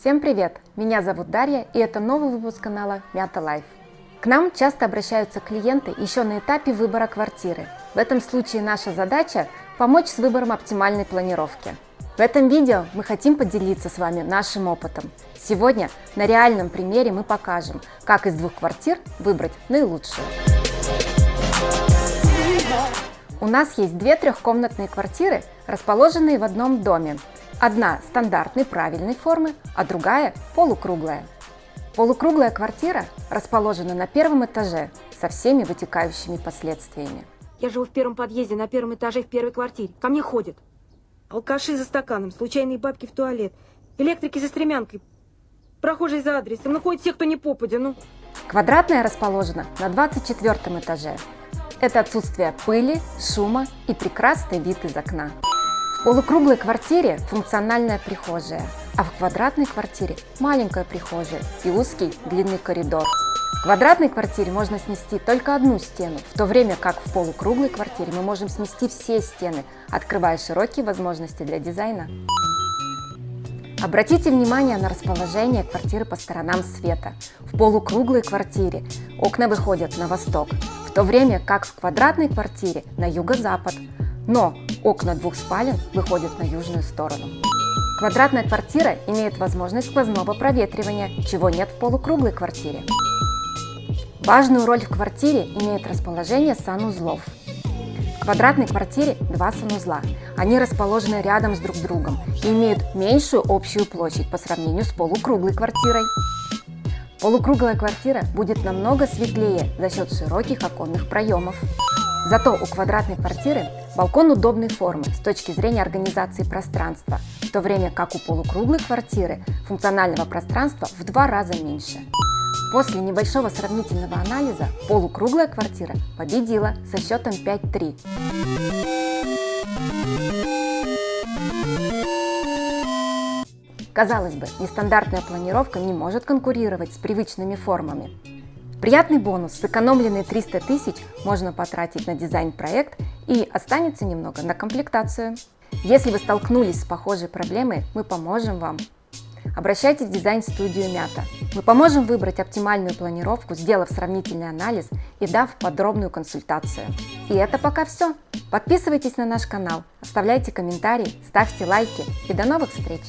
Всем привет! Меня зовут Дарья и это новый выпуск канала Мята Life. К нам часто обращаются клиенты еще на этапе выбора квартиры. В этом случае наша задача – помочь с выбором оптимальной планировки. В этом видео мы хотим поделиться с вами нашим опытом. Сегодня на реальном примере мы покажем, как из двух квартир выбрать наилучшую. У нас есть две трехкомнатные квартиры, расположенные в одном доме. Одна стандартной правильной формы, а другая полукруглая. Полукруглая квартира расположена на первом этаже со всеми вытекающими последствиями. Я живу в первом подъезде, на первом этаже, в первой квартире. Ко мне ходят. Алкаши за стаканом, случайные бабки в туалет, электрики за стремянкой, прохожие за адресом. Ну, ходят все, кто не попадя, ну. Квадратная расположена на 24 этаже. Это отсутствие пыли, шума и прекрасный вид из окна. В полукруглой квартире функциональная прихожая, а в квадратной квартире маленькая прихожая и узкий длинный коридор. В квадратной квартире можно снести только одну стену, в то время как в полукруглой квартире мы можем снести все стены, открывая широкие возможности для дизайна. Обратите внимание на расположение квартиры по сторонам света. В полукруглой квартире окна выходят на восток, в то время как в квадратной квартире на юго-запад. Но окна двух спален выходят на южную сторону. Квадратная квартира имеет возможность сквозного проветривания, чего нет в полукруглой квартире. Важную роль в квартире имеет расположение санузлов квадратной квартире два санузла. Они расположены рядом с друг другом и имеют меньшую общую площадь по сравнению с полукруглой квартирой. Полукруглая квартира будет намного светлее за счет широких оконных проемов. Зато у квадратной квартиры балкон удобной формы с точки зрения организации пространства, в то время как у полукруглой квартиры функционального пространства в два раза меньше. После небольшого сравнительного анализа полукруглая квартира победила со счетом 5-3. Казалось бы, нестандартная планировка не может конкурировать с привычными формами. Приятный бонус, сэкономленные 300 тысяч можно потратить на дизайн-проект и останется немного на комплектацию. Если вы столкнулись с похожей проблемой, мы поможем вам Обращайтесь в дизайн-студию Мята. Мы поможем выбрать оптимальную планировку, сделав сравнительный анализ и дав подробную консультацию. И это пока все. Подписывайтесь на наш канал, оставляйте комментарии, ставьте лайки и до новых встреч!